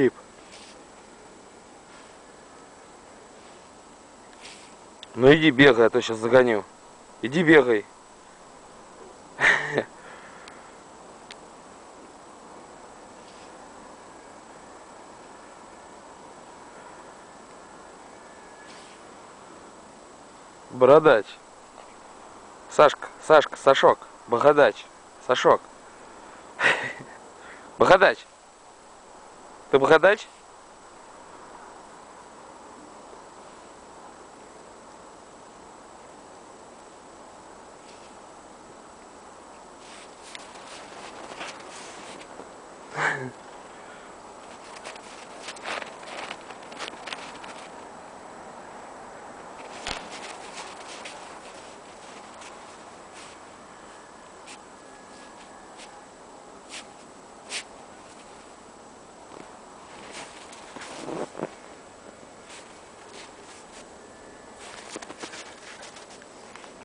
Чип. Ну иди бегай, а то сейчас загоню. Иди бегай. Бородач. Сашка, Сашка, Сашок, Богодач, Сашок. Богодач. Ты бородач? Mm-hmm.